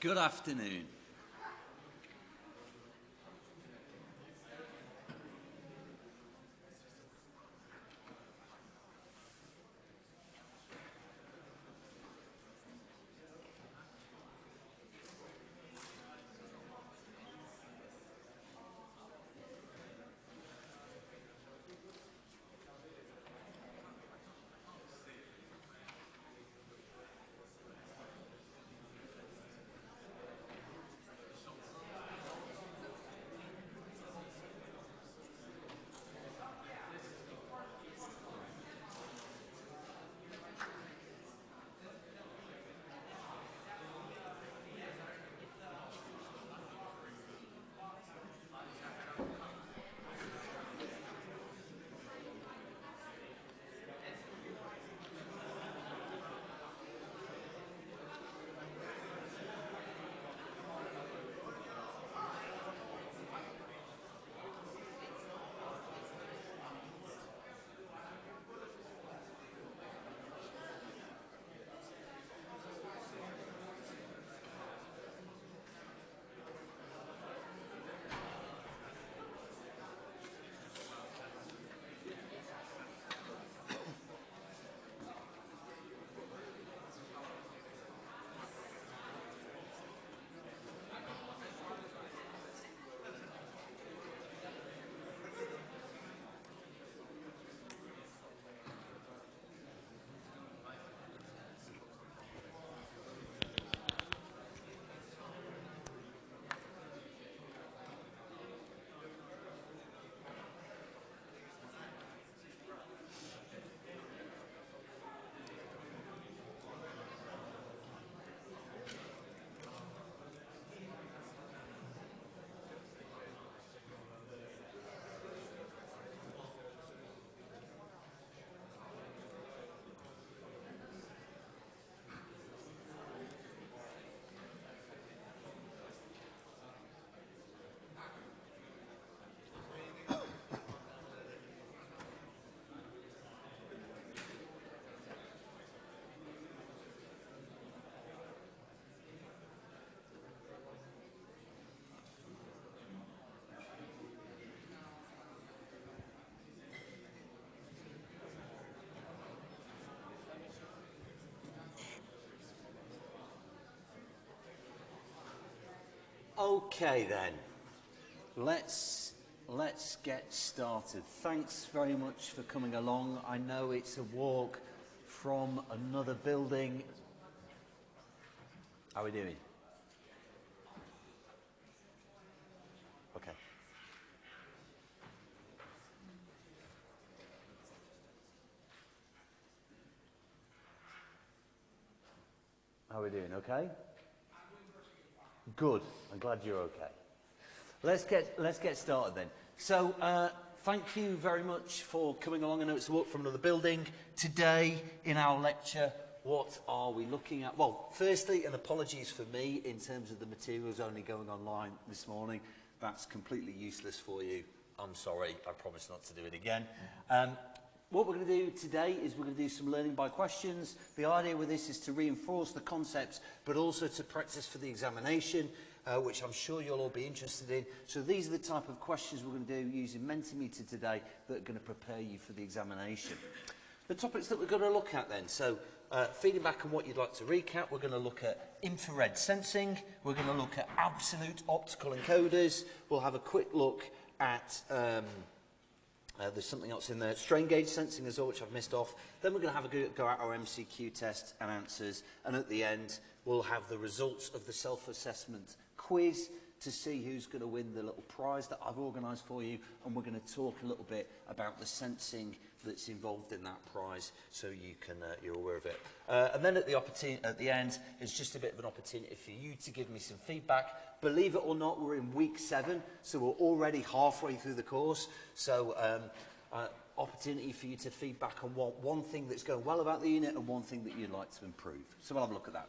Good afternoon. Okay then, let's, let's get started. Thanks very much for coming along. I know it's a walk from another building. How are we doing? Okay. How are we doing? Okay? Good. I'm glad you're okay. Let's get, let's get started then. So, uh, thank you very much for coming along. I know it's a walk from another building. Today, in our lecture, what are we looking at? Well, firstly, an apologies for me in terms of the materials only going online this morning. That's completely useless for you. I'm sorry, I promise not to do it again. Um, what we're going to do today is we're going to do some learning by questions. The idea with this is to reinforce the concepts, but also to practice for the examination, uh, which I'm sure you'll all be interested in. So these are the type of questions we're going to do using Mentimeter today that are going to prepare you for the examination. The topics that we're going to look at then, so uh, feeding back on what you'd like to recap, we're going to look at infrared sensing, we're going to look at absolute optical encoders, we'll have a quick look at um, Uh, there's something else in there. Strain gauge sensing as well, which I've missed off. Then we're going to have a go, go at our MCQ test and answers. And at the end, we'll have the results of the self-assessment quiz to see who's going to win the little prize that I've organised for you. And we're going to talk a little bit about the sensing that's involved in that prize so you can uh, you're aware of it. Uh, and then at the opportunity at the end is just a bit of an opportunity for you to give me some feedback. Believe it or not we're in week 7 so we're already halfway through the course. So um uh, opportunity for you to feedback on what one thing that's going well about the unit and one thing that you'd like to improve. So we'll have a look at that.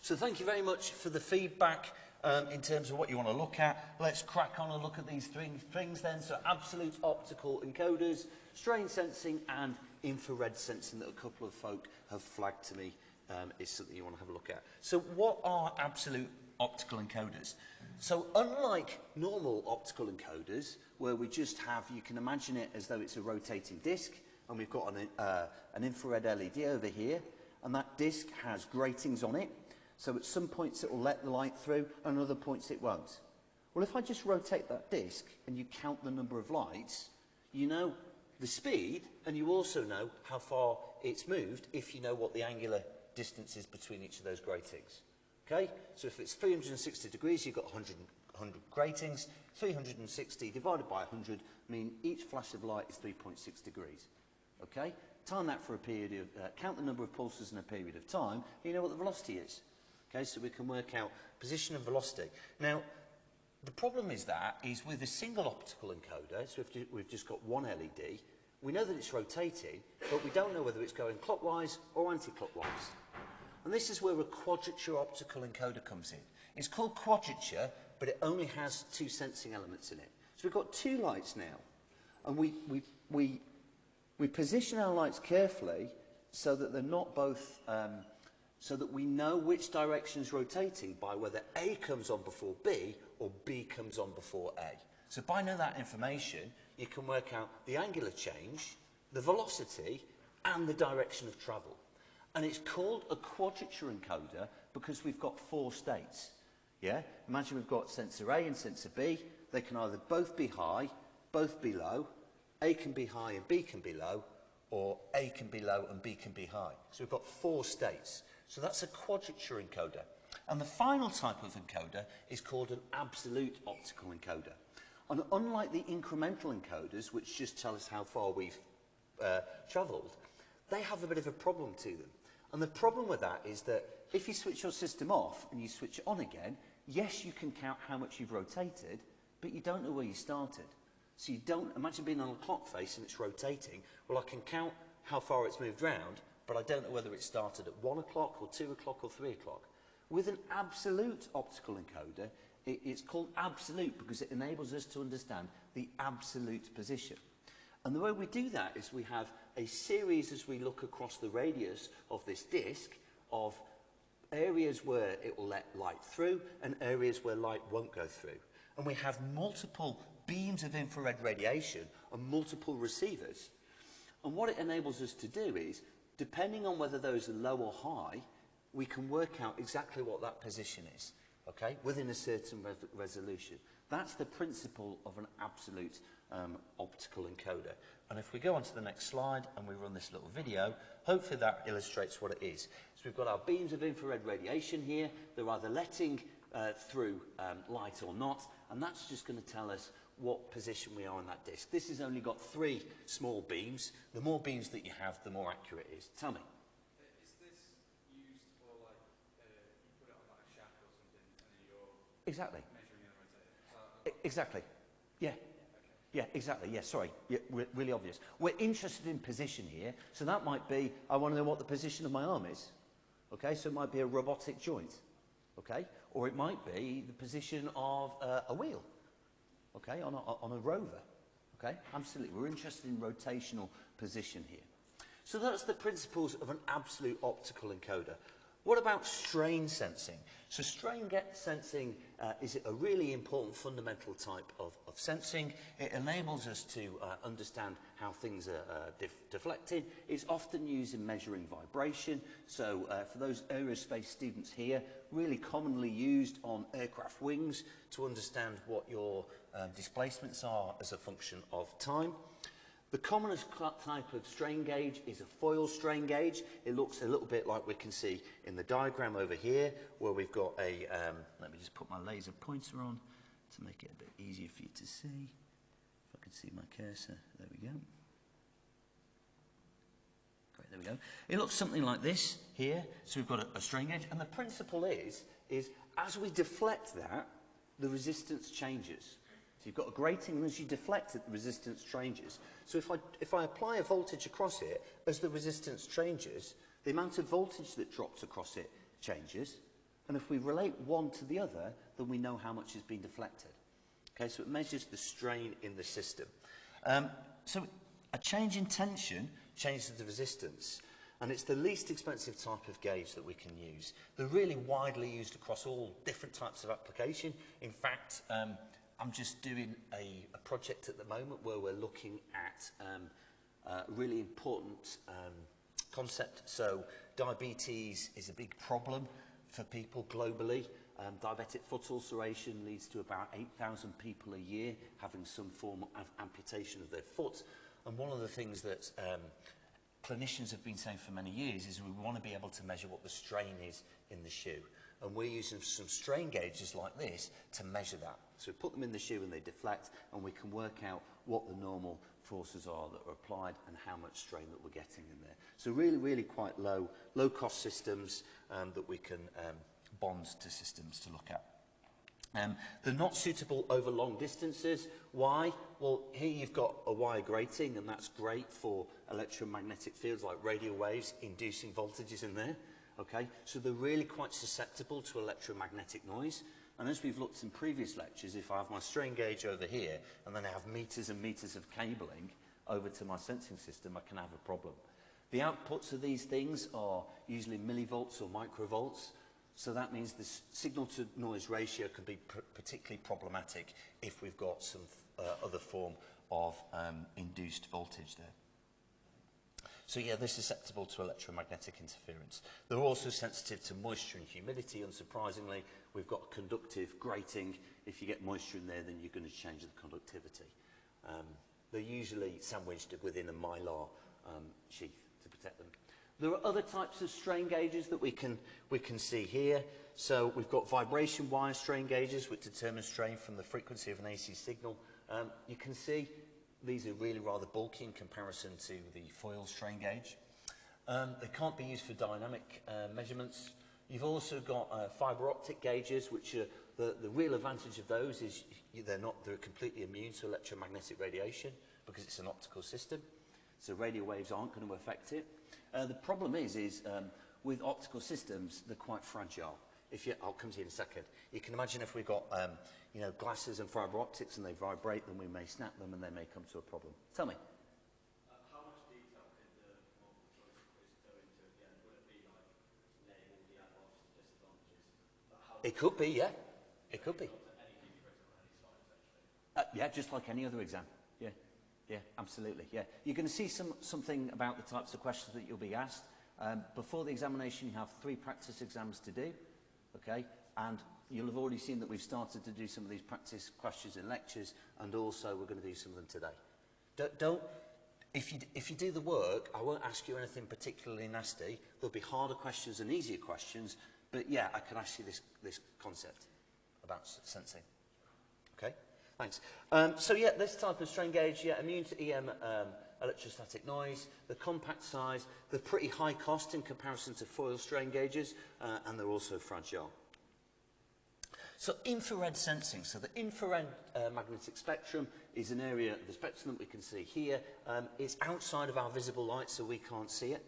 So thank you very much for the feedback. Um, in terms of what you want to look at. Let's crack on and look at these three things then. So absolute optical encoders, strain sensing and infrared sensing that a couple of folk have flagged to me um, is something you want to have a look at. So what are absolute optical encoders? So unlike normal optical encoders, where we just have, you can imagine it as though it's a rotating disc, and we've got an, uh, an infrared LED over here, and that disc has gratings on it. So at some points it will let the light through and other points it won't. Well, if I just rotate that disc and you count the number of lights, you know the speed and you also know how far it's moved if you know what the angular distance is between each of those gratings. Okay, so if it's 360 degrees, you've got 100, 100 gratings. 360 divided by 100 mean each flash of light is 3.6 degrees. Okay, time that for a period of, uh, count the number of pulses in a period of time, you know what the velocity is. Okay, so we can work out position and velocity. Now, the problem is that is with a single optical encoder, so if we've just got one LED, we know that it's rotating, but we don't know whether it's going clockwise or anti-clockwise. And this is where a quadrature optical encoder comes in. It's called quadrature, but it only has two sensing elements in it. So we've got two lights now, and we, we, we, we position our lights carefully so that they're not both, um, so that we know which direction is rotating by whether A comes on before B or B comes on before A. So by knowing that information, you can work out the angular change, the velocity, and the direction of travel. And it's called a quadrature encoder because we've got four states. Yeah? Imagine we've got sensor A and sensor B. They can either both be high, both be low. A can be high and B can be low, or A can be low and B can be high. So we've got four states. So that's a quadrature encoder. And the final type of encoder is called an absolute optical encoder. And unlike the incremental encoders, which just tell us how far we've uh, travelled, they have a bit of a problem to them. And the problem with that is that if you switch your system off and you switch it on again, yes, you can count how much you've rotated, but you don't know where you started. So you don't, imagine being on a clock face and it's rotating. Well, I can count how far it's moved round, but I don't know whether it started at one o'clock or two o'clock or three o'clock. With an absolute optical encoder, it, it's called absolute because it enables us to understand the absolute position. And the way we do that is we have a series as we look across the radius of this disk of areas where it will let light through and areas where light won't go through. And we have multiple beams of infrared radiation and multiple receivers. And what it enables us to do is, Depending on whether those are low or high, we can work out exactly what that position is, okay, within a certain re resolution. That's the principle of an absolute um, optical encoder. And if we go on to the next slide and we run this little video, hopefully that illustrates what it is. So we've got our beams of infrared radiation here. They're either letting uh, through um, light or not, and that's just going to tell us what position we are on that disk. This has only got three small beams. The more beams that you have, the more accurate it is. Tell me. Is this used for like you put it on like a shaft or something and then you're exactly. E exactly. Yeah. Yeah, exactly. Yeah, sorry. Yeah, re really obvious. We're interested in position here, so that might be, I want to know what the position of my arm is. Okay, so it might be a robotic joint. Okay, or it might be the position of uh, a wheel. Okay, on a, on a rover. Okay, absolutely. We're interested in rotational position here. So that's the principles of an absolute optical encoder. What about strain sensing? So strain sensing uh, is a really important fundamental type of, of sensing. It enables us to uh, understand how things are uh, def deflected. It's often used in measuring vibration. So uh, for those aerospace students here, really commonly used on aircraft wings to understand what your uh, displacements are as a function of time. The commonest type of strain gauge is a foil strain gauge. It looks a little bit like we can see in the diagram over here, where we've got a, um, let me just put my laser pointer on to make it a bit easier for you to see. If I can see my cursor, there we go. Great, there we go. It looks something like this here. So we've got a, a strain gauge, and the principle is, is as we deflect that, the resistance changes. You've got a grating, and as you deflect it, the resistance changes. So if I, if I apply a voltage across it, as the resistance changes, the amount of voltage that drops across it changes. And if we relate one to the other, then we know how much has been deflected. Okay, so it measures the strain in the system. Um, so a change in tension changes the resistance. And it's the least expensive type of gauge that we can use. They're really widely used across all different types of application. In fact, um, I'm just doing a, a project at the moment where we're looking at um, a really important um, concept. So diabetes is a big problem for people globally. Um, diabetic foot ulceration leads to about 8,000 people a year having some form of amputation of their foot. And one of the things that um, clinicians have been saying for many years is we want to be able to measure what the strain is in the shoe. And we're using some strain gauges like this to measure that. So we put them in the shoe and they deflect and we can work out what the normal forces are that are applied and how much strain that we're getting in there. So really, really quite low, low cost systems um, that we can um, bond to systems to look at. Um, they're not suitable over long distances. Why? Well, here you've got a wire grating, and that's great for electromagnetic fields like radio waves inducing voltages in there. Okay, so they're really quite susceptible to electromagnetic noise. And as we've looked in previous lectures, if I have my strain gauge over here and then I have meters and meters of cabling over to my sensing system, I can have a problem. The outputs of these things are usually millivolts or microvolts, so that means the signal to noise ratio can be pr particularly problematic if we've got some uh, other form of um, induced voltage there. So yeah, they're susceptible to electromagnetic interference. They're also sensitive to moisture and humidity, unsurprisingly. We've got conductive grating. If you get moisture in there, then you're going to change the conductivity. Um, they're usually sandwiched within a mylar um, sheath to protect them. There are other types of strain gauges that we can, we can see here. So we've got vibration wire strain gauges, which determine strain from the frequency of an AC signal. Um, you can see these are really rather bulky in comparison to the foil strain gauge. Um, they can't be used for dynamic uh, measurements. You've also got uh, fiber optic gauges, which are the, the real advantage of those is they're not they're completely immune to electromagnetic radiation because it's an optical system. So radio waves aren't going to affect it. Uh, the problem is, is um, with optical systems, they're quite fragile. If you, I'll come to you in a second. You can imagine if we've got um, you know, glasses and fiber optics and they vibrate, then we may snap them and they may come to a problem. Tell me. Uh, how much detail could the multiple choice quiz go into at the end? Would it be like name all the advantages and disadvantages? It could be, yeah. It could be. Uh, yeah, just like any other exam. Yeah. Yeah, absolutely. Yeah, you're going to see some, something about the types of questions that you'll be asked. Um, before the examination, you have three practice exams to do, Okay? And you'll have already seen that we've started to do some of these practice questions and lectures, and also we're going to do some of them today. Don't, don't if, you, if you do the work, I won't ask you anything particularly nasty. There'll be harder questions and easier questions, but yeah, I can ask you this, this concept about sensing. Thanks. Um, so yeah, this type of strain gauge, yeah, immune to EM um, electrostatic noise, the compact size, the pretty high cost in comparison to foil strain gauges, uh, and they're also fragile. So infrared sensing. So the infrared uh, magnetic spectrum is an area of the spectrum that we can see here. Um, it's outside of our visible light, so we can't see it.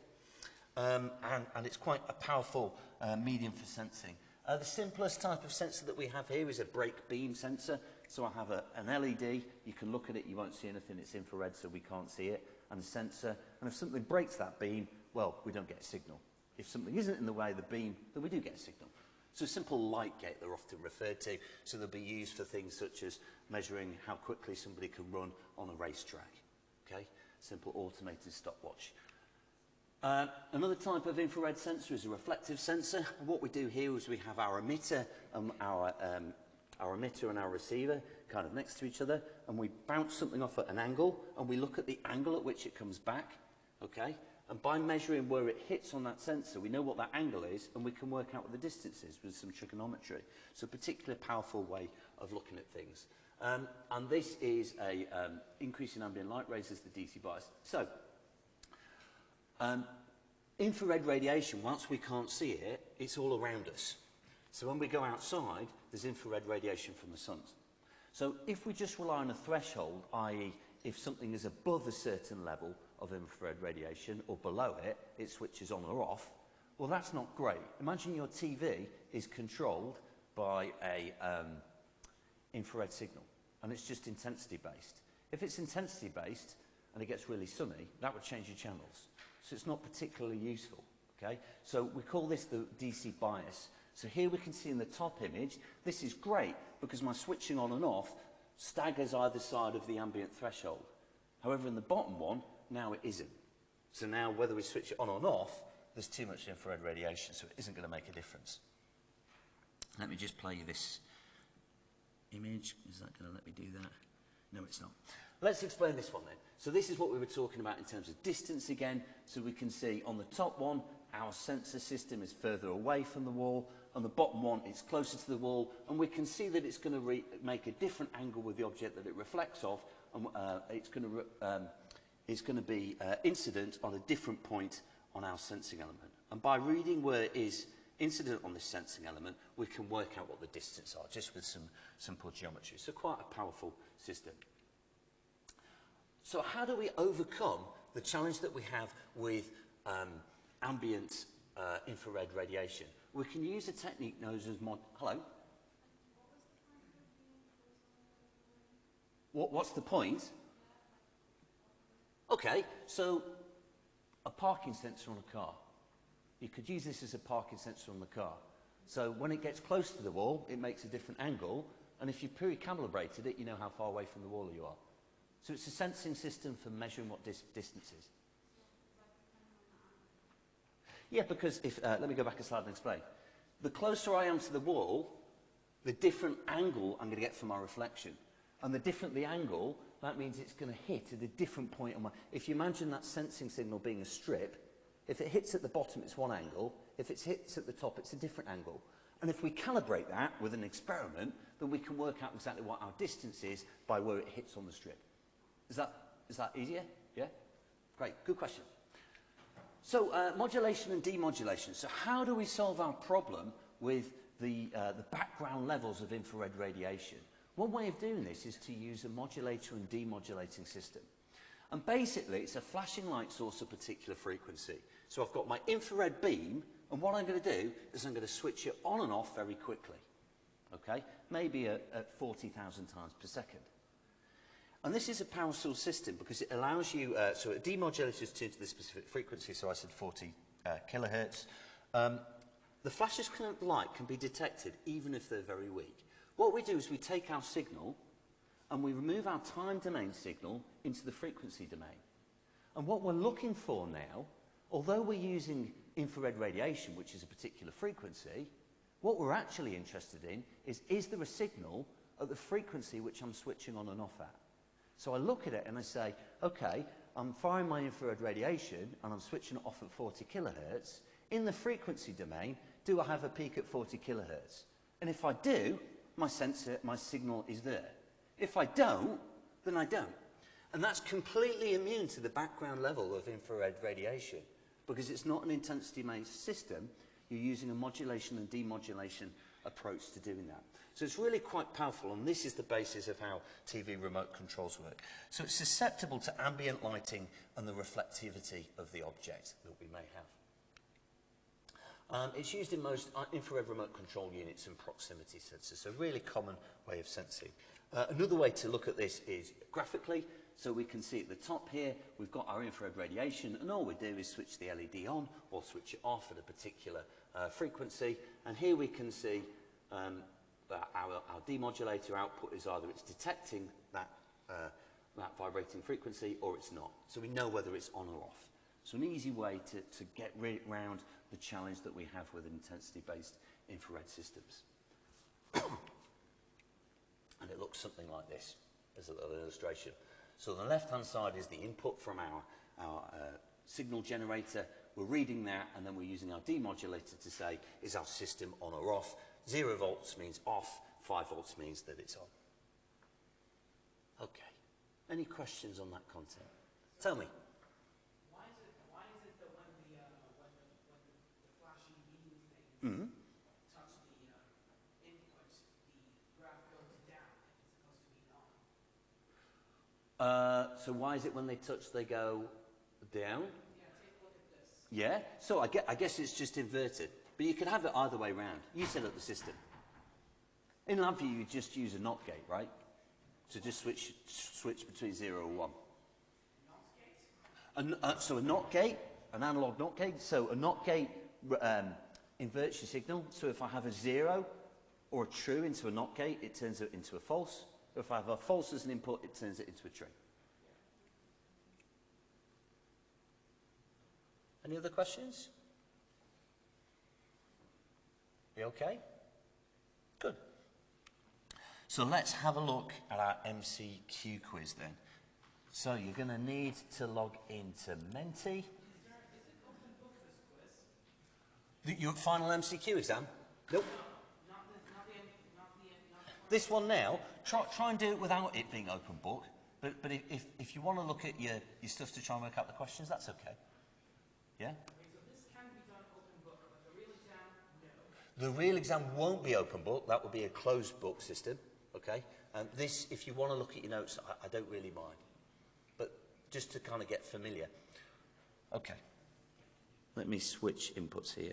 Um, and, and it's quite a powerful uh, medium for sensing. Uh, the simplest type of sensor that we have here is a break beam sensor. So I have a, an LED, you can look at it, you won't see anything, it's infrared so we can't see it, and a sensor, and if something breaks that beam, well, we don't get a signal. If something isn't in the way of the beam, then we do get a signal. So a simple light gate they're often referred to, so they'll be used for things such as measuring how quickly somebody can run on a racetrack. Okay? Simple automated stopwatch. Uh, another type of infrared sensor is a reflective sensor. And what we do here is we have our emitter and our um, our emitter and our receiver kind of next to each other, and we bounce something off at an angle, and we look at the angle at which it comes back, okay? And by measuring where it hits on that sensor, we know what that angle is, and we can work out what the distance is with some trigonometry. So a particularly powerful way of looking at things. Um, and this is a um, increase in ambient light raises the DC bias. So, um, infrared radiation, whilst we can't see it, it's all around us. So when we go outside, there's infrared radiation from the sun. So if we just rely on a threshold, i.e. if something is above a certain level of infrared radiation or below it, it switches on or off, well, that's not great. Imagine your TV is controlled by a um, infrared signal and it's just intensity based. If it's intensity based and it gets really sunny, that would change your channels. So it's not particularly useful, okay? So we call this the DC bias So here we can see in the top image, this is great because my switching on and off staggers either side of the ambient threshold. However, in the bottom one, now it isn't. So now whether we switch it on or off, there's too much infrared radiation, so it isn't going to make a difference. Let me just play you this image. Is that going to let me do that? No, it's not. Let's explain this one then. So this is what we were talking about in terms of distance again. So we can see on the top one, our sensor system is further away from the wall. and the bottom one is closer to the wall and we can see that it's going to make a different angle with the object that it reflects off and uh, it's going to um, it's going to be uh, incident on a different point on our sensing element. And by reading where it is incident on this sensing element we can work out what the distance are just with some simple geometry. So quite a powerful system. So how do we overcome the challenge that we have with um, ambient uh, infrared radiation? We can use a technique known as mod... Hello? What, what's the point? Okay, so a parking sensor on a car. You could use this as a parking sensor on the car. So when it gets close to the wall, it makes a different angle, and if you've pre-calibrated it, you know how far away from the wall you are. So it's a sensing system for measuring what dis distance is. Yeah, because if, uh, let me go back a slide and explain. The closer I am to the wall, the different angle I'm going to get from my reflection. And the different the angle, that means it's going to hit at a different point on my... If you imagine that sensing signal being a strip, if it hits at the bottom, it's one angle. If it hits at the top, it's a different angle. And if we calibrate that with an experiment, then we can work out exactly what our distance is by where it hits on the strip. Is that, is that easier? Yeah? Great, good question. So uh, modulation and demodulation. So how do we solve our problem with the, uh, the background levels of infrared radiation? One way of doing this is to use a modulator and demodulating system. And basically, it's a flashing light source of particular frequency. So I've got my infrared beam, and what I'm going to do is I'm going to switch it on and off very quickly. Okay? Maybe at, at 40,000 times per second. And this is a power source system because it allows you, uh, so a demodulator is tuned to the specific frequency, so I said 40 uh, kilohertz. Um, the flashes of light can be detected even if they're very weak. What we do is we take our signal and we remove our time domain signal into the frequency domain. And what we're looking for now, although we're using infrared radiation, which is a particular frequency, what we're actually interested in is, is there a signal at the frequency which I'm switching on and off at? So I look at it and I say, okay, I'm firing my infrared radiation and I'm switching it off at 40 kilohertz. In the frequency domain, do I have a peak at 40 kilohertz? And if I do, my sensor, my signal is there. If I don't, then I don't. And that's completely immune to the background level of infrared radiation because it's not an intensity-based system. You're using a modulation and demodulation approach to doing that. So it's really quite powerful, and this is the basis of how TV remote controls work. So it's susceptible to ambient lighting and the reflectivity of the object that we may have. Um, it's used in most uh, infrared remote control units and proximity sensors, so really common way of sensing. Uh, another way to look at this is graphically. So we can see at the top here, we've got our infrared radiation, and all we do is switch the LED on or switch it off at a particular uh, frequency. And here we can see um, our, our demodulator output is either it's detecting that, uh, that vibrating frequency or it's not. So we know whether it's on or off. So an easy way to, to get around the challenge that we have with intensity-based infrared systems. and it looks something like this as a little illustration. So the left-hand side is the input from our, our uh, signal generator. We're reading that, and then we're using our demodulator to say, is our system on or off? Zero volts means off, five volts means that it's on. Okay. Any questions on that content? Tell me. Why is it, why is it that when the, uh, when when the, the beam thing Mm -hmm. touch the uh, inputs, the graph goes down if it's supposed to be on? Uh, so why is it when they touch they go down? Yeah, take a look at this. Yeah. So I, get, I guess it's just inverted. But you could have it either way round. You set up the system. In LabVIEW, you just use a NOT gate, right? So just switch, switch between 0 and 1. Not gate? A, uh, so a NOT gate an analog NOT gate. So a NOT gate um, inverts your signal. So if I have a zero or a true into a NOT gate, it turns it into a false. If I have a false as an input, it turns it into a true. Any other questions? You okay? Good. So let's have a look at our MCQ quiz then. So you're going to need to log into Menti. The, your final MCQ exam? Nope. Not the, not the, not the, not. This one now, try, try and do it without it being open book. But, but if- if, if you want to look at your, your stuff to try and work out the questions, that's okay. Yeah? Okay, so this can be done open book, but the real exam, no. The real exam won't be open book. That will be a closed book system. Okay? Um, this, if you want to look at your notes, I, I don't really mind. But just to kind of get familiar. Okay. Let me switch inputs here.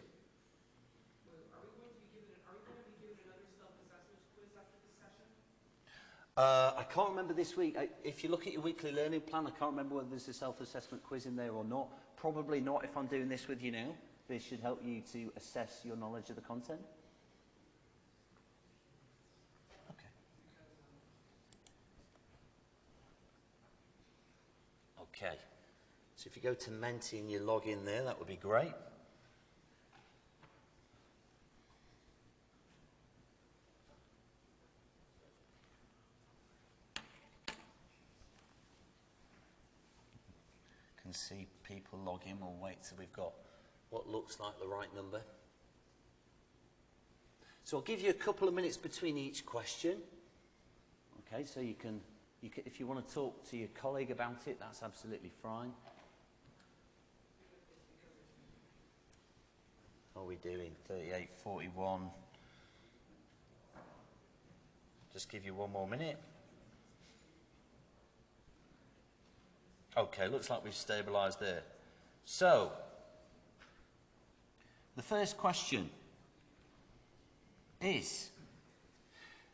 Uh, I can't remember this week. I, if you look at your weekly learning plan, I can't remember whether there's a self-assessment quiz in there or not. Probably not if I'm doing this with you now. This should help you to assess your knowledge of the content. Okay. Okay. So if you go to Menti and you log in there, that would be great. can see people log in. We'll wait till we've got what looks like the right number. So I'll give you a couple of minutes between each question. Okay, so you can, you can, if you want to talk to your colleague about it, that's absolutely fine. What are we doing? 38, 41. Just give you one more minute. Okay, looks like we've stabilised there. So, the first question is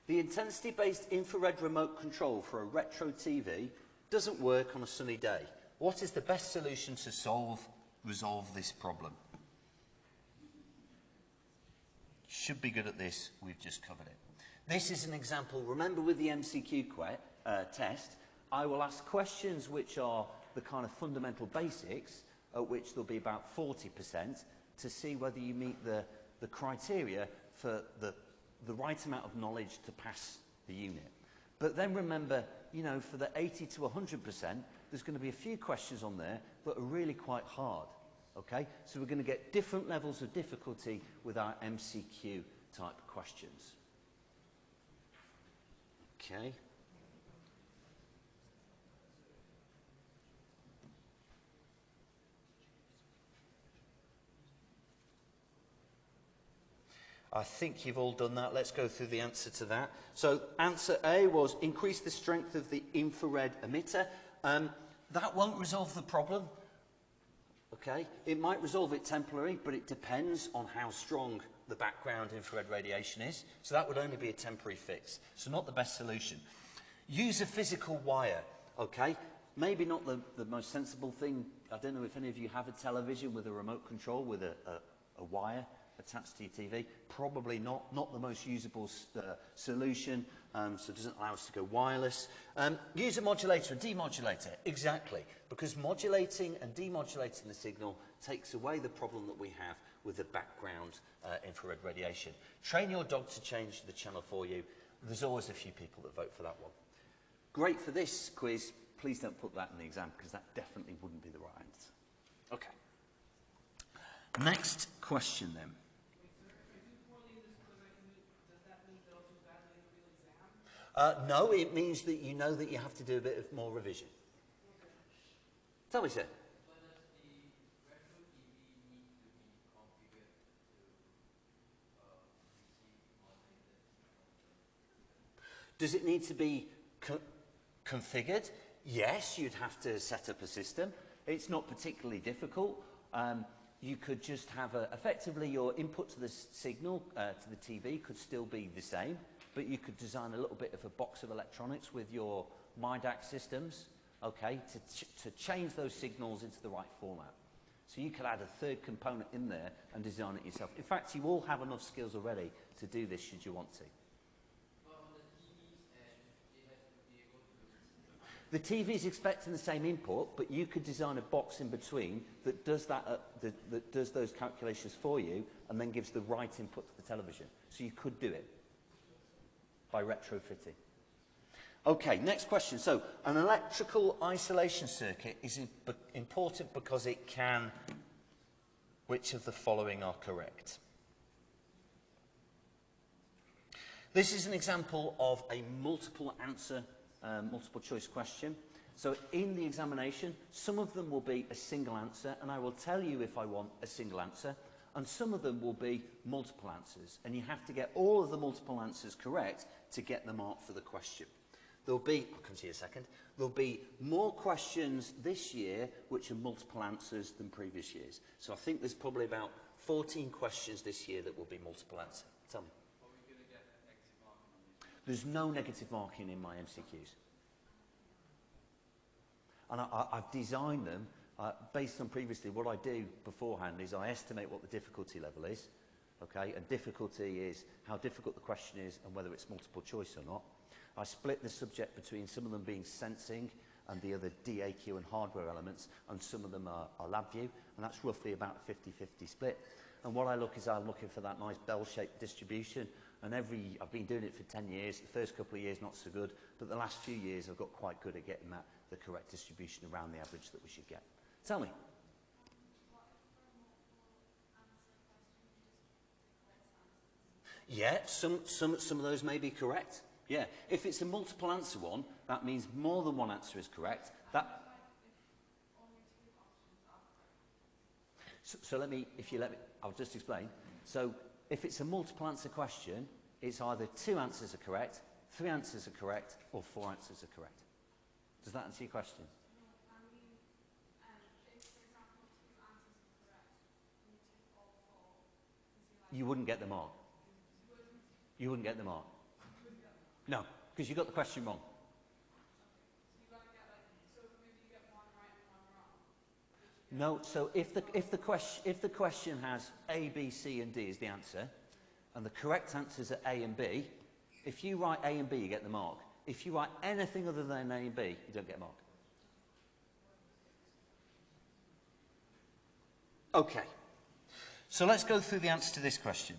the intensity-based infrared remote control for a retro TV doesn't work on a sunny day. What is the best solution to solve resolve this problem? Should be good at this. We've just covered it. This is an example. Remember with the MCQ uh, test, I will ask questions which are the kind of fundamental basics, at which there'll be about 40%, to see whether you meet the, the criteria for the, the right amount of knowledge to pass the unit. But then remember, you know, for the 80 to 100%, there's going to be a few questions on there that are really quite hard. Okay? So we're going to get different levels of difficulty with our MCQ type questions. Okay. I think you've all done that. Let's go through the answer to that. So answer A was increase the strength of the infrared emitter. Um, that won't resolve the problem. Okay, it might resolve it temporarily, but it depends on how strong the background infrared radiation is. So that would only be a temporary fix. So not the best solution. Use a physical wire. Okay, maybe not the, the most sensible thing. I don't know if any of you have a television with a remote control with a, a, a wire attached to your TV. Probably not, not the most usable uh, solution, um, so it doesn't allow us to go wireless. Um, use a modulator, a demodulator, exactly, because modulating and demodulating the signal takes away the problem that we have with the background uh, infrared radiation. Train your dog to change the channel for you. There's always a few people that vote for that one. Great for this quiz. Please don't put that in the exam because that definitely wouldn't be the right answer. Okay. Next question then. Uh, no, it means that you know that you have to do a bit of more revision. Tell me, sir. Does it need to be co configured? Yes, you'd have to set up a system. It's not particularly difficult. Um, you could just have a, effectively your input to the signal uh, to the TV could still be the same, but you could design a little bit of a box of electronics with your myDAQ systems, okay, to, ch to change those signals into the right format. So you could add a third component in there and design it yourself. In fact, you all have enough skills already to do this should you want to. The TV is expecting the same input, but you could design a box in between that does, that, uh, that, that does those calculations for you and then gives the right input to the television. So you could do it by retrofitting. Okay, next question. So, an electrical isolation circuit is important because it can... Which of the following are correct? This is an example of a multiple answer, um, multiple choice question. So in the examination, some of them will be a single answer, and I will tell you if I want a single answer, and some of them will be multiple answers. And you have to get all of the multiple answers correct to get the mark for the question. There'll be, I'll come to you in a second, there'll be more questions this year which are multiple answers than previous years. So I think there's probably about 14 questions this year that will be multiple answer. Tell me. There's no negative marking in my MCQs. And I, I, I've designed them Uh, based on previously, what I do beforehand is I estimate what the difficulty level is, okay, and difficulty is how difficult the question is and whether it's multiple choice or not. I split the subject between some of them being sensing and the other DAQ and hardware elements, and some of them are, are lab view, and that's roughly about 50-50 split. And what I look is I'm looking for that nice bell-shaped distribution, and every, I've been doing it for 10 years, the first couple of years not so good, but the last few years I've got quite good at getting that, the correct distribution around the average that we should get. Tell me. Yeah, some, some, some of those may be correct. Yeah, if it's a multiple answer one, that means more than one answer is correct. That, so, so let me, if you let me, I'll just explain. So if it's a multiple answer question, it's either two answers are correct, three answers are correct, or four answers are correct. Does that answer your question? You wouldn't get the mark. You wouldn't get the mark. No, because you got the question wrong. No, so if the, if, the question, if the question has A, B, C and D is the answer, and the correct answers are A and B, if you write A and B, you get the mark. If you write anything other than A and B, you don't get a mark. Okay. So let's go through the answer to this question.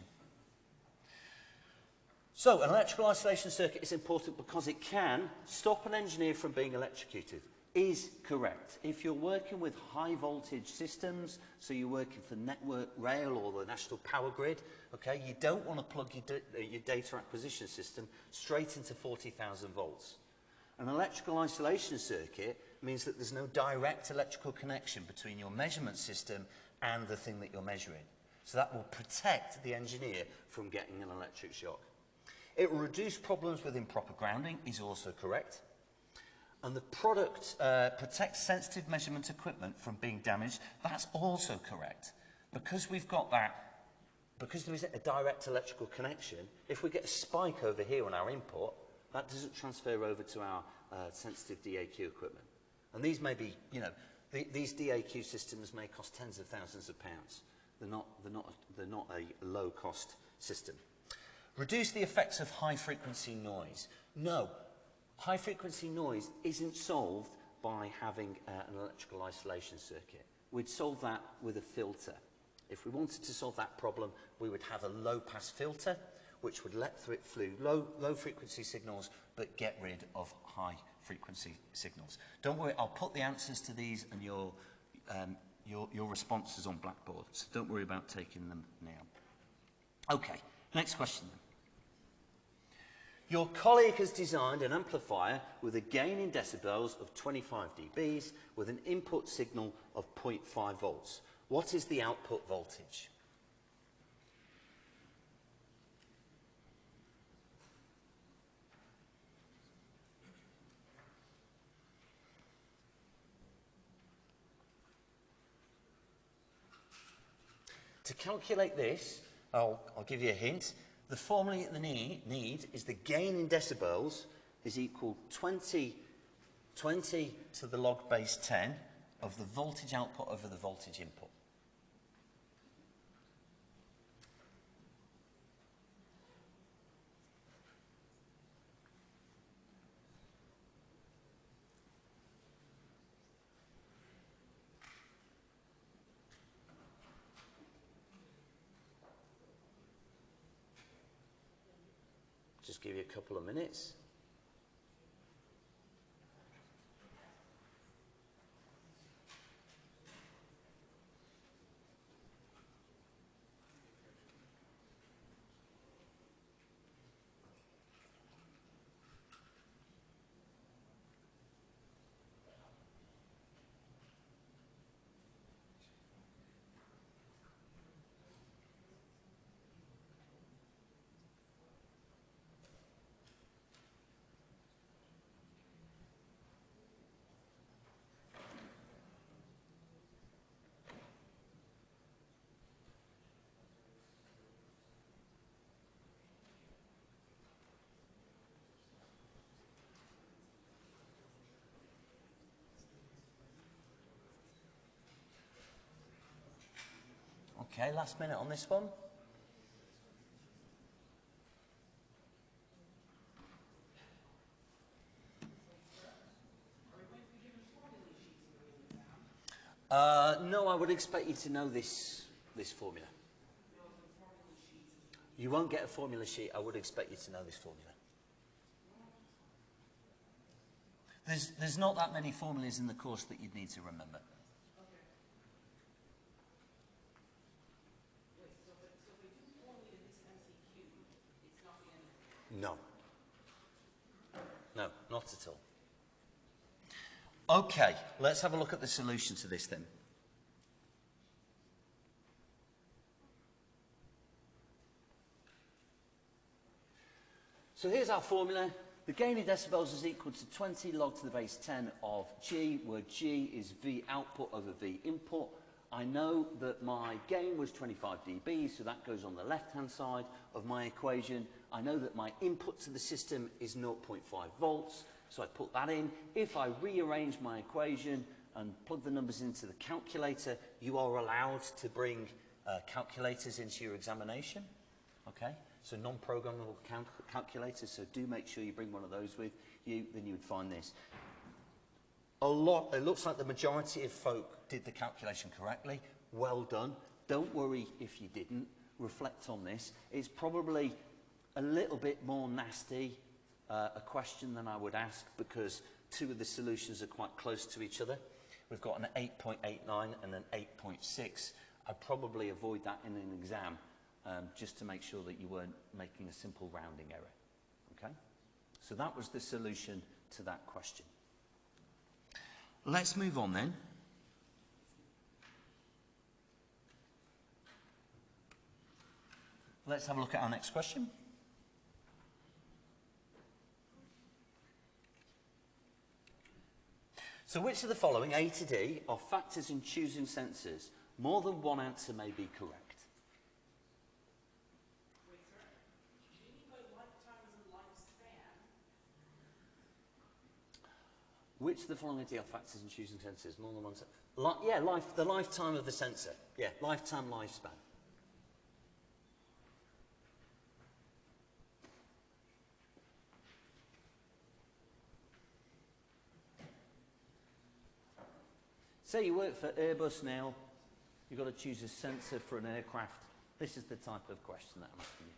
So an electrical isolation circuit is important because it can stop an engineer from being electrocuted is correct. If you're working with high voltage systems, so you're working for Network Rail or the National Power Grid, okay, you don't want to plug your, your data acquisition system straight into 40,000 volts. An electrical isolation circuit means that there's no direct electrical connection between your measurement system and the thing that you're measuring. So that will protect the engineer from getting an electric shock. It will reduce problems with improper grounding, is also correct. And the product uh, protects sensitive measurement equipment from being damaged, that's also correct. Because we've got that, because there isn't a direct electrical connection, if we get a spike over here on our input, that doesn't transfer over to our uh, sensitive DAQ equipment. And these may be, you know, the, these DAQ systems may cost tens of thousands of pounds. They're not, they're not, they're not a low-cost system. Reduce the effects of high-frequency noise. No, high-frequency noise isn't solved by having uh, an electrical isolation circuit. We'd solve that with a filter. If we wanted to solve that problem, we would have a low-pass filter, which would let through it flew low, low frequency signals, but get rid of high frequency signals. Don't worry, I'll put the answers to these and your um, your, your responses on Blackboard, so don't worry about taking them now. Okay, next question then. Your colleague has designed an amplifier with a gain in decibels of 25 dBs with an input signal of 0.5 volts. What is the output voltage? To calculate this, I'll, I'll give you a hint. The formula that they need, need is the gain in decibels is equal 20, 20 to the log base 10 of the voltage output over the voltage input. give you a couple of minutes. Okay, last minute on this one. Uh, no, I would expect you to know this, this formula. You won't get a formula sheet. I would expect you to know this formula. There's, there's not that many formulas in the course that you'd need to remember. No. No, not at all. Okay, let's have a look at the solution to this then. So here's our formula. The gain in decibels is equal to 20 log to the base 10 of G, where G is V output over V input. I know that my gain was 25 dB, so that goes on the left-hand side of my equation. I know that my input to the system is 0.5 volts, so I put that in. If I rearrange my equation and plug the numbers into the calculator, you are allowed to bring uh, calculators into your examination. Okay? So non-programmable cal calculators, so do make sure you bring one of those with you, then you would find this. A lot, it looks like the majority of folk did the calculation correctly. Well done. Don't worry if you didn't. Reflect on this. It's probably a little bit more nasty uh, a question than I would ask because two of the solutions are quite close to each other. We've got an 8.89 and an 8.6. I'd probably avoid that in an exam um, just to make sure that you weren't making a simple rounding error. Okay? So that was the solution to that question. Let's move on then. Let's have a look at our next question. So which of the following, A to D, are factors in choosing sensors? More than one answer may be correct. Wait, sir, do you mean by lifetime as a lifespan? Which of the following are factors in choosing sensors? More than one sensor? Li yeah, life, the lifetime of the sensor. Yeah, lifetime lifespan. Say you work for Airbus now, you've got to choose a sensor for an aircraft. This is the type of question that I'm asking you.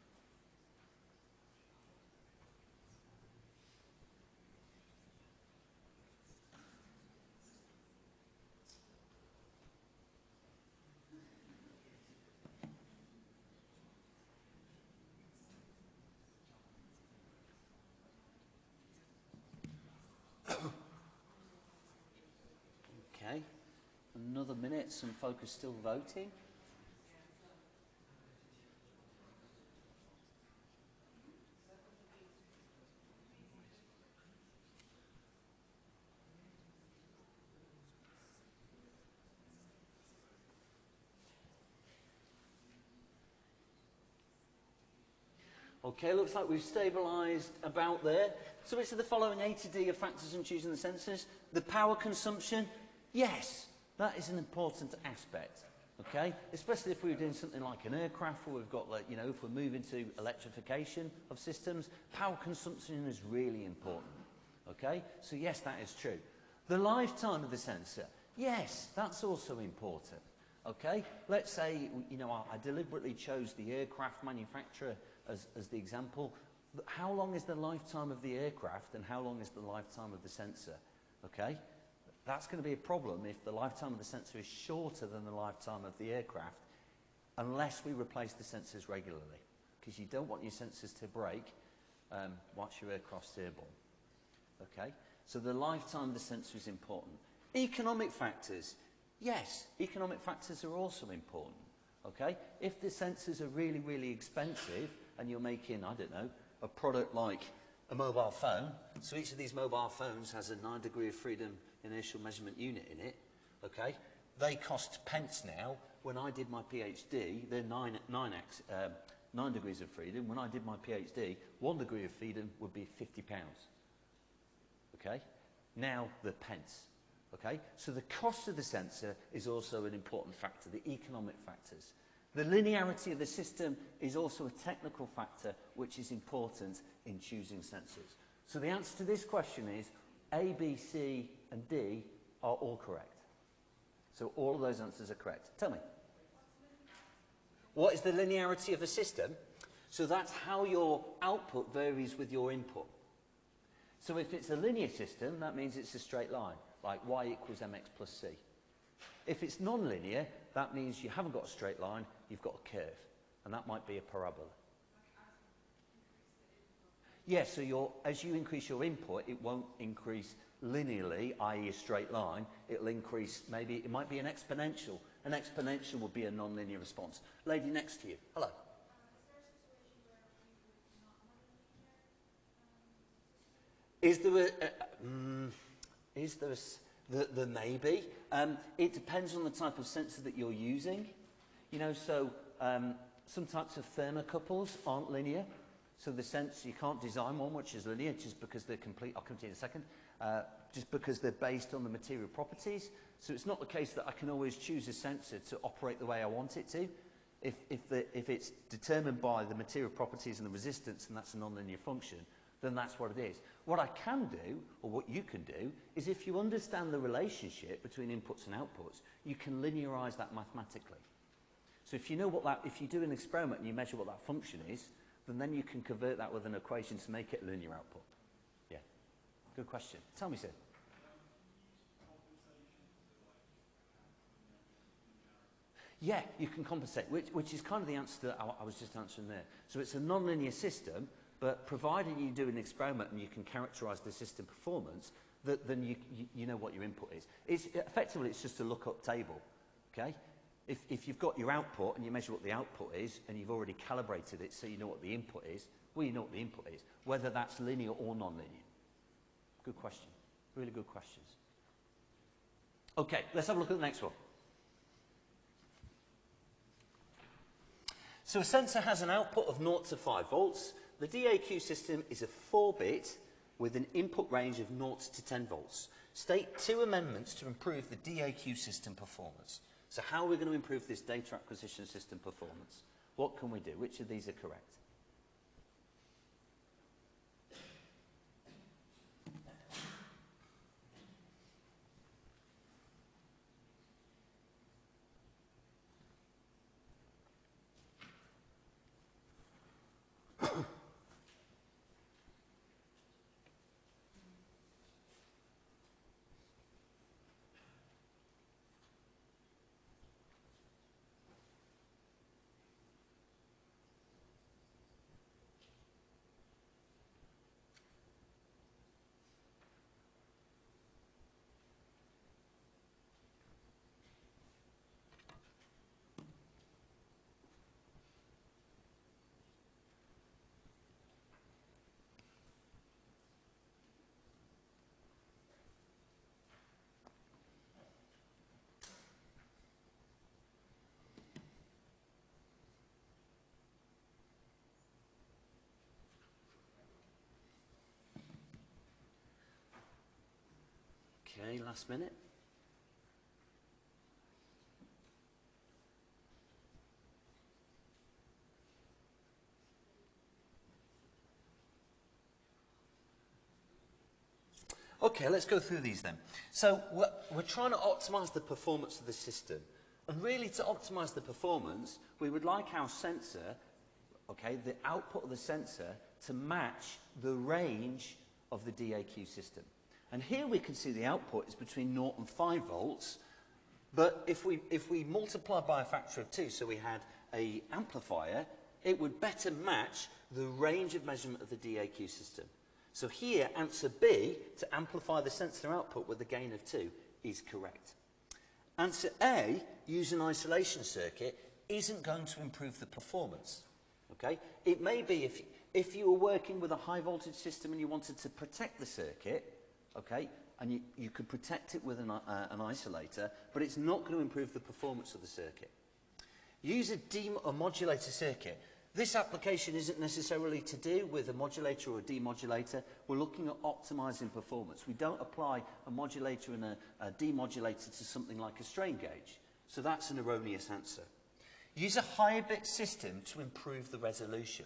Okay, another minute, some folk are still voting. Okay, looks like we've stabilised about there. So which of the following A to D are factors in choosing the sensors? The power consumption? Yes, that is an important aspect. Okay, especially if we're doing something like an aircraft where we've got, like, you know, if we're moving to electrification of systems, power consumption is really important. Okay, so yes, that is true. The lifetime of the sensor, yes, that's also important. Okay, let's say, you know, I, I deliberately chose the aircraft manufacturer as, as the example. how long is the lifetime of the aircraft and how long is the lifetime of the sensor? Okay? That's going to be a problem if the lifetime of the sensor is shorter than the lifetime of the aircraft unless we replace the sensors regularly. Because you don't want your sensors to break um, once your aircraft's airborne. Okay? So the lifetime of the sensor is important. Economic factors. Yes, economic factors are also important. Okay? If the sensors are really, really expensive and you're making, I don't know, a product like a mobile phone, so each of these mobile phones has a 9 degree of freedom inertial measurement unit in it, okay, they cost pence now. When I did my PhD, they're nine, nine, ex, um, nine degrees of freedom. When I did my PhD, one degree of freedom would be 50 pounds. Okay? Now the pence. Okay? So the cost of the sensor is also an important factor, the economic factors. The linearity of the system is also a technical factor which is important in choosing sensors. So the answer to this question is A, B, C, and D are all correct. So all of those answers are correct. Tell me. What is the linearity of a system? So that's how your output varies with your input. So if it's a linear system, that means it's a straight line, like y equals mx plus c. If it's non-linear, that means you haven't got a straight line, you've got a curve. And that might be a parabola. Yes, so your, as you increase your input, it won't increase linearly, i.e. a straight line. It'll increase, maybe, it might be an exponential. An exponential would be a non-linear response. Lady next to you, hello. Is there a, a mm, is there a, the, the maybe? Um, it depends on the type of sensor that you're using. You know, so um, some types of thermocouples aren't linear. So the sense you can't design one which is linear just because they're complete. I'll come to you in a second. Uh, just because they're based on the material properties. So it's not the case that I can always choose a sensor to operate the way I want it to. If, if, the, if it's determined by the material properties and the resistance and that's a nonlinear function, then that's what it is. What I can do, or what you can do, is if you understand the relationship between inputs and outputs, you can linearize that mathematically. So if you know what that, if you do an experiment and you measure what that function is, then then you can convert that with an equation to make it linear output. Yeah. Good question. Tell me, sir. Yeah, you can compensate, which, which is kind of the answer that I, I was just answering there. So it's a non-linear system, but provided you do an experiment and you can characterize the system performance, that, then you, you, you know what your input is. It's, effectively, it's just a lookup table, okay? If, if you've got your output and you measure what the output is, and you've already calibrated it so you know what the input is, well, you know what the input is, whether that's linear or non-linear. Good question. Really good questions. Okay, let's have a look at the next one. So a sensor has an output of 0 to 5 volts. The DAQ system is a 4-bit with an input range of 0 to 10 volts. State two amendments to improve the DAQ system performance. So how are we going to improve this data acquisition system performance? What can we do? Which of these are correct? Okay, last minute. Okay, let's go through these then. So we're, we're trying to optimize the performance of the system. And really to optimize the performance, we would like our sensor okay, the output of the sensor to match the range of the DAQ system. And here we can see the output is between 0 and 5 volts, but if we, if we multiply by a factor of 2, so we had a amplifier, it would better match the range of measurement of the DAQ system. So here, answer B, to amplify the sensor output with a gain of 2, is correct. Answer A, use an isolation circuit, isn't going to improve the performance. Okay? It may be if, if you were working with a high voltage system and you wanted to protect the circuit, okay? And you, you could protect it with an, uh, an isolator, but it's not going to improve the performance of the circuit. Use a demodulator circuit. This application isn't necessarily to do with a modulator or a demodulator. We're looking at optimizing performance. We don't apply a modulator and a, a demodulator to something like a strain gauge. So that's an erroneous answer. Use a higher bit system to improve the resolution.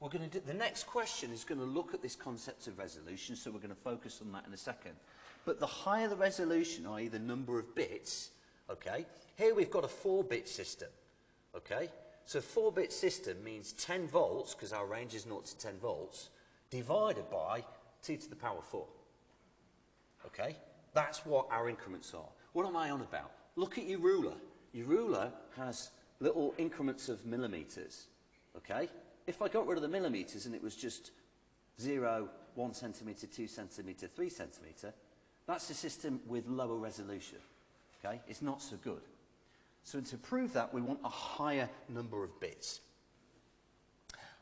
We're going to do, the next question is going to look at this concept of resolution, so we're going to focus on that in a second. But the higher the resolution, i.e. the number of bits, okay, here we've got a 4-bit system, okay? So 4-bit system means 10 volts, because our range is 0 to 10 volts, divided by 2 to the power 4. Okay? That's what our increments are. What am I on about? Look at your ruler. Your ruler has little increments of millimetres. Okay? If I got rid of the millimetres and it was just 0, 1 centimetre, 2 centimetre, 3 centimetre, that's a system with lower resolution. Okay? It's not so good. So to prove that, we want a higher number of bits.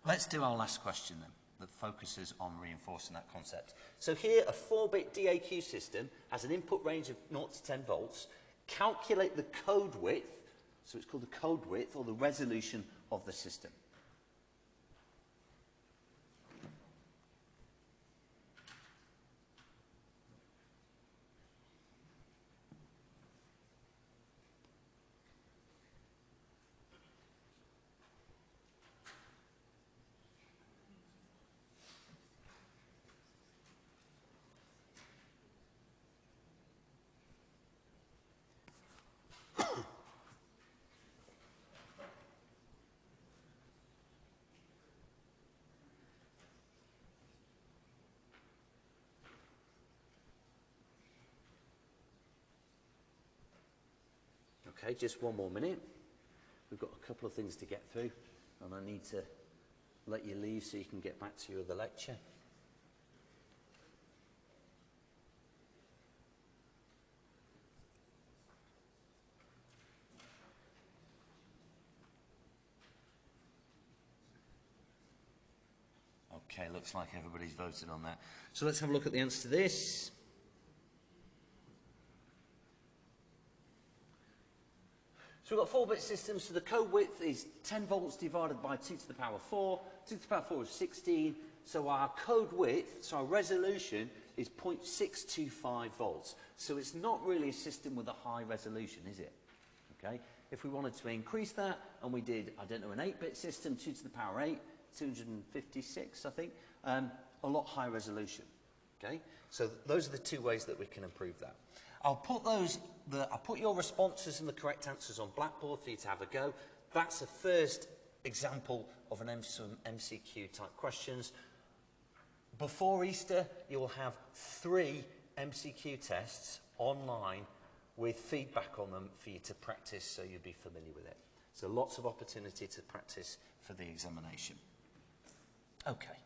Let's do our last question then, that focuses on reinforcing that concept. So here, a 4-bit DAQ system has an input range of 0 to 10 volts. Calculate the code width, so it's called the code width, or the resolution of the system. Okay, just one more minute. We've got a couple of things to get through, and I need to let you leave so you can get back to your other lecture. Okay, looks like everybody's voted on that. So let's have a look at the answer to this. So we've got four bit systems, so the code width is 10 volts divided by 2 to the power 4. 2 to the power 4 is 16, so our code width, so our resolution is 0.625 volts. So it's not really a system with a high resolution, is it? Okay. If we wanted to increase that, and we did, I don't know, an 8-bit system, 2 to the power 8, 256, I think, um, a lot higher resolution. Okay. So th those are the two ways that we can improve that. I'll put those, the, I'll put your responses and the correct answers on Blackboard for you to have a go. That's the first example of an MCQ type questions. Before Easter, you'll have three MCQ tests online with feedback on them for you to practice so you'll be familiar with it. So lots of opportunity to practice for the examination. Okay.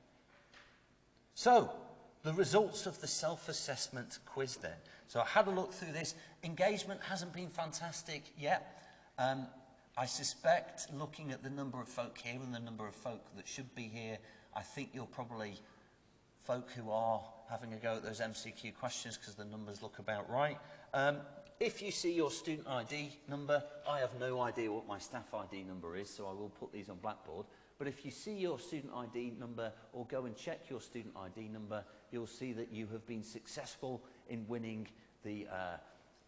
So, the results of the self-assessment quiz then. So I had a look through this. Engagement hasn't been fantastic yet. Um, I suspect, looking at the number of folk here and the number of folk that should be here, I think you're probably folk who are having a go at those MCQ questions because the numbers look about right. Um, if you see your student ID number, I have no idea what my staff ID number is, so I will put these on Blackboard. But if you see your student ID number or go and check your student ID number, you'll see that you have been successful in winning the, uh,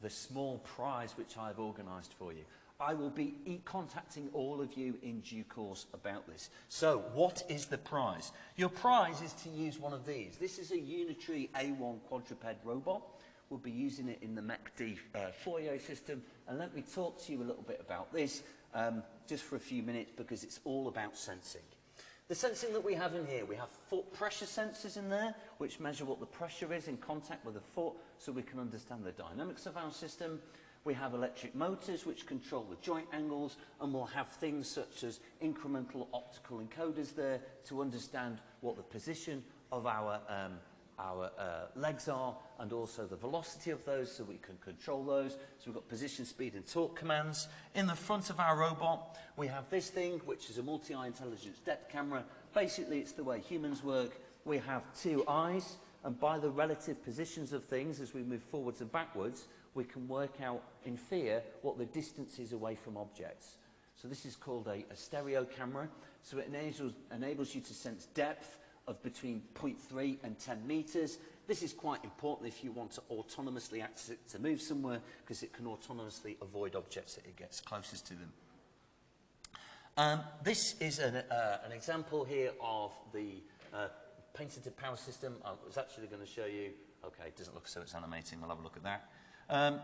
the small prize which I've organised for you. I will be e contacting all of you in due course about this. So, what is the prize? Your prize is to use one of these. This is a Unitree A1 quadruped robot. We'll be using it in the MACD uh, system. And let me talk to you a little bit about this, um, just for a few minutes, because it's all about sensing. The sensing that we have in here, we have foot pressure sensors in there, which measure what the pressure is in contact with the foot, so we can understand the dynamics of our system. We have electric motors, which control the joint angles, and we'll have things such as incremental optical encoders there to understand what the position of our um, our uh, legs are, and also the velocity of those, so we can control those. So we've got position, speed, and torque commands. In the front of our robot, we have this thing, which is a multi-eye intelligence depth camera. Basically, it's the way humans work. We have two eyes, and by the relative positions of things, as we move forwards and backwards, we can work out in fear what the distance is away from objects. So this is called a, a stereo camera. So it enables, enables you to sense depth of between 0.3 and 10 metres. This is quite important if you want to autonomously access it to move somewhere because it can autonomously avoid objects that it gets closest to them. Um, this is an, uh, an example here of the uh, painted power system. I was actually going to show you. Okay, it doesn't look so it's animating. We'll have a look at that. Um,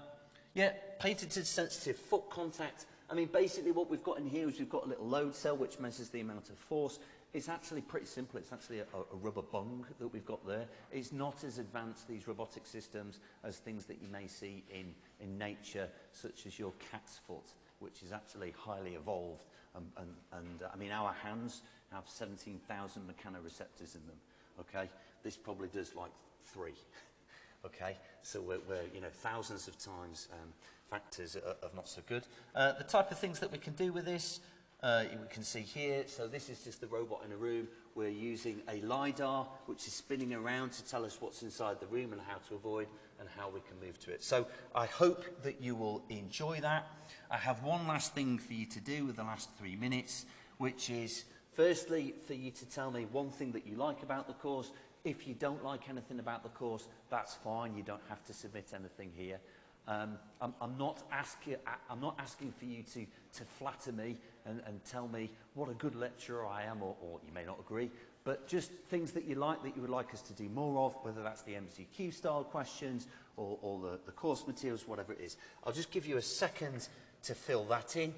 yeah, painted to sensitive foot contact. I mean, basically what we've got in here is we've got a little load cell which measures the amount of force. It's actually pretty simple. It's actually a, a rubber bung that we've got there. It's not as advanced, these robotic systems, as things that you may see in, in nature, such as your cat's foot, which is actually highly evolved. Um, and, and uh, I mean, our hands have 17,000 mechanoreceptors in them, okay? This probably does like three. okay? So we're, we're, you know, thousands of times um, factors are, are not so good. Uh, the type of things that we can do with this, Uh, we can see here, so this is just the robot in a room. We're using a LiDAR, which is spinning around to tell us what's inside the room and how to avoid and how we can move to it. So I hope that you will enjoy that. I have one last thing for you to do with the last three minutes, which is firstly for you to tell me one thing that you like about the course. If you don't like anything about the course, that's fine. You don't have to submit anything here. Um, I'm, I'm, not asking, I'm not asking for you to, to flatter me and, and tell me what a good lecturer I am, or, or you may not agree, but just things that you like that you would like us to do more of, whether that's the MCQ style questions or, or the, the course materials, whatever it is. I'll just give you a second to fill that in,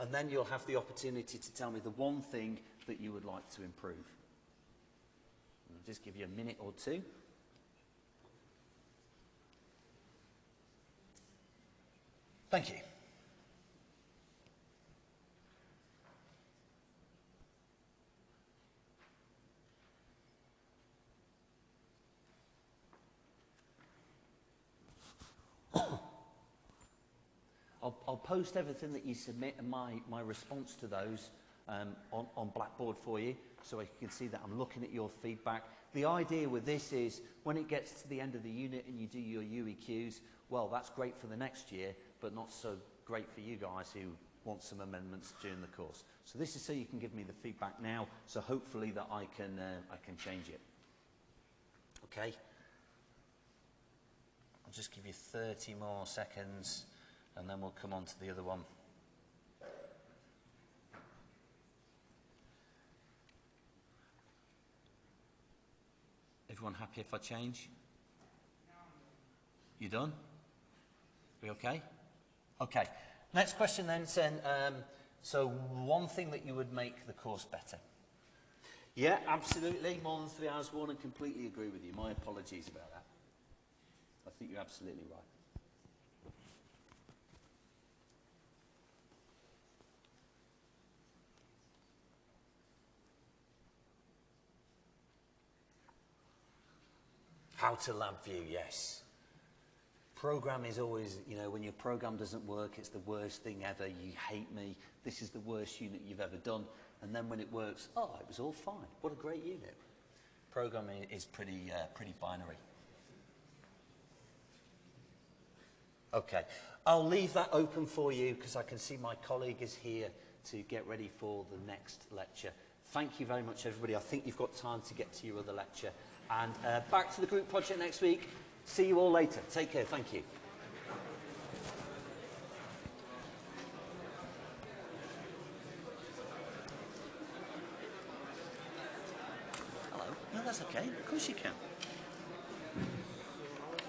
and then you'll have the opportunity to tell me the one thing that you would like to improve. I'll just give you a minute or two. Thank you. I'll, I'll post everything that you submit and my, my response to those um, on, on Blackboard for you so you can see that I'm looking at your feedback. The idea with this is when it gets to the end of the unit and you do your UEQs, well, that's great for the next year, but not so great for you guys who want some amendments during the course. So this is so you can give me the feedback now, so hopefully that I can, uh, I can change it. Okay? I'll just give you 30 more seconds and then we'll come on to the other one. Everyone happy if I change? You done? We okay? Okay. Next question then, Sen. Um, so one thing that you would make the course better? Yeah, absolutely. More than three hours one and completely agree with you. My apologies about that. I think you're absolutely right. How to LabVIEW, yes. Program is always, you know, when your program doesn't work, it's the worst thing ever. You hate me. This is the worst unit you've ever done. And then when it works, oh, it was all fine. What a great unit. Programming is pretty, uh, pretty binary. Okay, I'll leave that open for you because I can see my colleague is here to get ready for the next lecture. Thank you very much, everybody. I think you've got time to get to your other lecture. And uh, back to the group project next week. See you all later. Take care. Thank you. Hello. No, that's okay. Of course you can. I was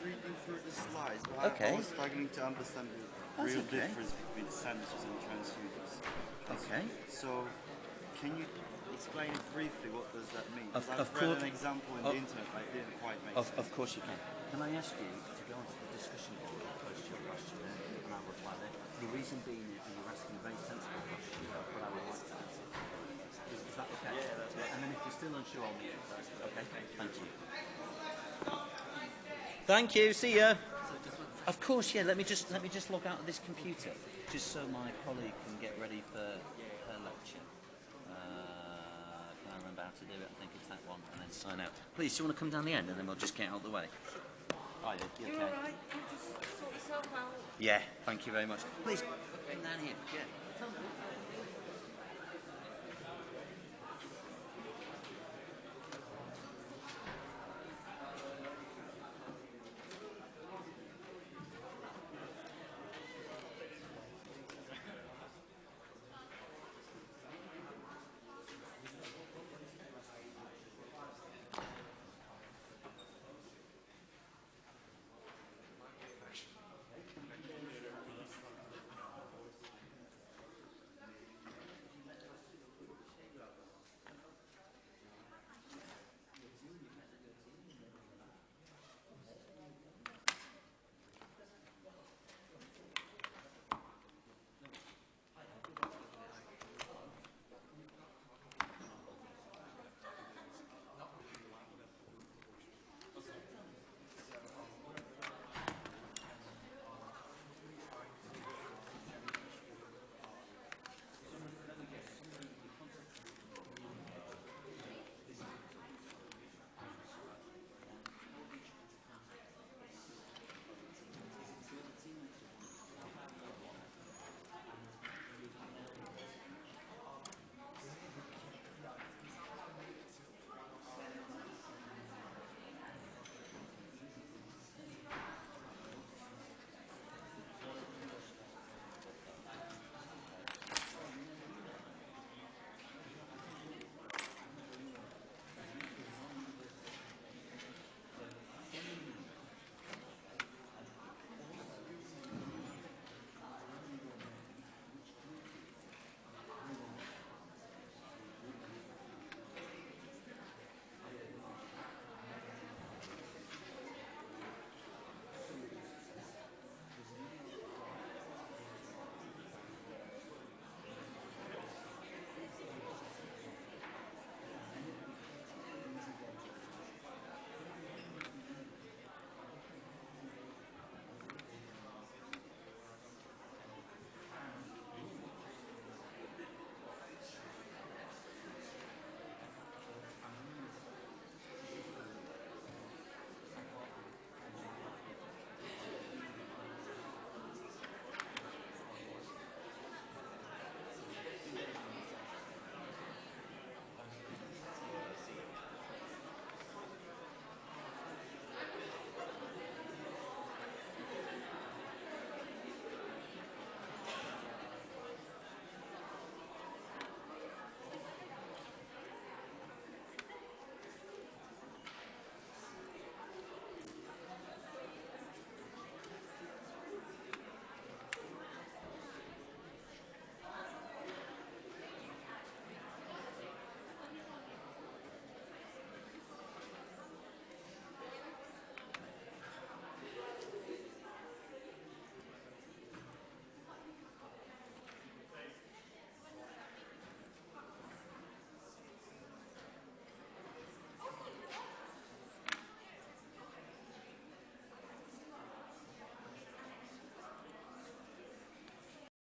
through the slides, but Okay. I was struggling to understand the That's real okay. difference between sensors and transducers. Okay. So, can you explain briefly? What does that mean? Of- I've of read course- an example in of- the internet, but it didn't quite make Of, sense. of course you can. Can I ask you to go on to the discussion board and post your question there, and I'll reply there. The reason being is that you're asking a very sensible question, but I would like to answer. Is, is that okay? Yeah, that's right. And then if you're still unsure, I'll meet you. Okay, thank you. Thank you, see ya. Of course, yeah, let me just, let me just log out of this computer, just so my colleague can get ready for her lecture. Uh, can I remember how to do it? I think it's that one, and then sign out. Please, do you want to come down the end, and then we'll just get out of the way? Hi, there. You You're okay? all right. You just sort yourself out. Yeah, thank you very much. Please, come down here. Yeah.